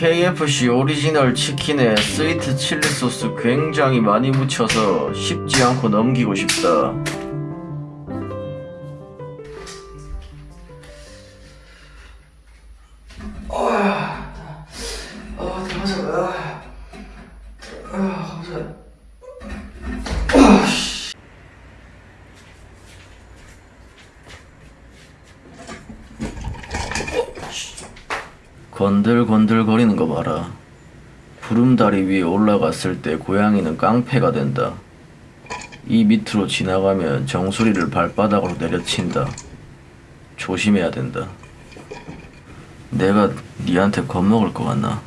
KFC 오리지널 치킨에 스위트 칠리 소스 굉장히 많이 묻혀서 쉽지 않고 넘기고 싶다. 건들건들 거리는 거 봐라. 구름다리 위에 올라갔을 때 고양이는 깡패가 된다. 이 밑으로 지나가면 정수리를 발바닥으로 내려친다. 조심해야 된다. 내가 니한테 겁먹을 것 같나?